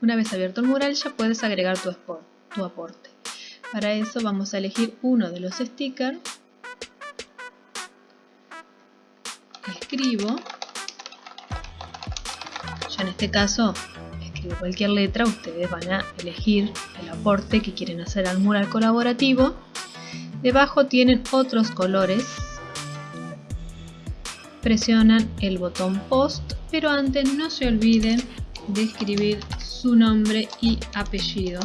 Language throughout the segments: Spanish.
Una vez abierto el mural ya puedes agregar tu, tu aporte. Para eso vamos a elegir uno de los stickers. Escribo. Ya en este caso escribo cualquier letra, ustedes van a elegir el aporte que quieren hacer al mural colaborativo. Debajo tienen otros colores presionan el botón post, pero antes no se olviden de escribir su nombre y apellido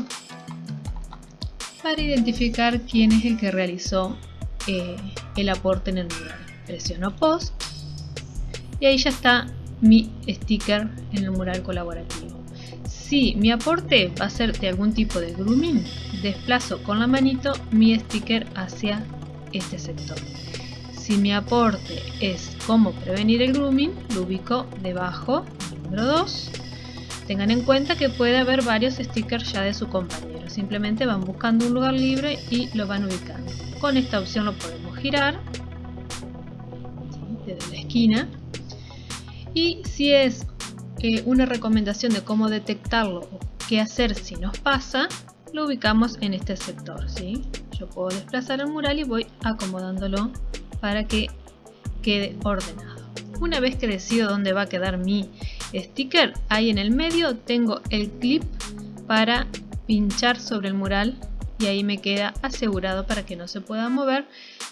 para identificar quién es el que realizó eh, el aporte en el mural. Presiono post y ahí ya está mi sticker en el mural colaborativo. Si mi aporte va a ser de algún tipo de grooming, desplazo con la manito mi sticker hacia este sector. Si mi aporte es cómo prevenir el grooming, lo ubico debajo, número 2. Tengan en cuenta que puede haber varios stickers ya de su compañero. Simplemente van buscando un lugar libre y lo van ubicando. Con esta opción lo podemos girar desde la esquina. Y si es eh, una recomendación de cómo detectarlo o qué hacer si nos pasa, lo ubicamos en este sector. ¿sí? Yo puedo desplazar el mural y voy acomodándolo para que quede ordenado. Una vez que decido dónde va a quedar mi sticker, ahí en el medio tengo el clip para pinchar sobre el mural y ahí me queda asegurado para que no se pueda mover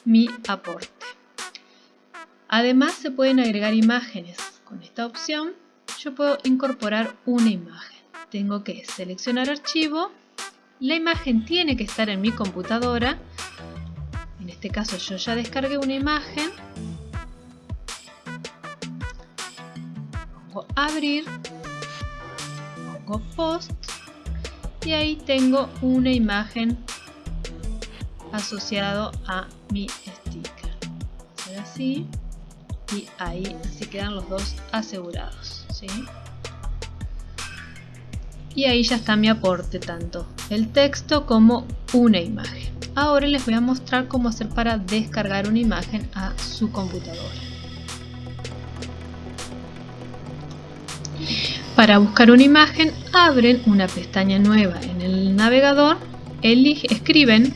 mi aporte. Además se pueden agregar imágenes. Con esta opción yo puedo incorporar una imagen. Tengo que seleccionar archivo. La imagen tiene que estar en mi computadora en este caso yo ya descargué una imagen abrir pongo post y ahí tengo una imagen asociado a mi sticker. Hacer así y ahí así quedan los dos asegurados y ahí ya está mi aporte tanto el texto como una imagen. Ahora les voy a mostrar cómo hacer para descargar una imagen a su computadora. Para buscar una imagen, abren una pestaña nueva en el navegador, escriben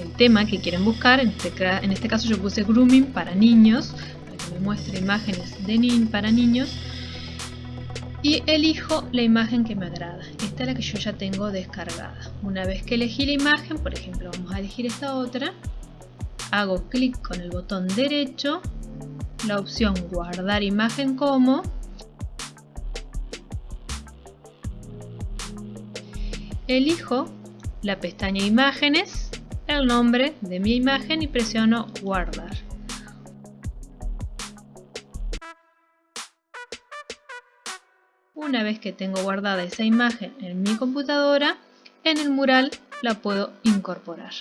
el tema que quieren buscar, en este, en este caso yo puse grooming para niños, para que me muestre imágenes de para niños, y elijo la imagen que me agrada. Esta es la que yo ya tengo descargada. Una vez que elegí la imagen, por ejemplo vamos a elegir esta otra, hago clic con el botón derecho, la opción guardar imagen como, elijo la pestaña imágenes, el nombre de mi imagen y presiono guardar. Una vez que tengo guardada esa imagen en mi computadora, en el mural la puedo incorporar.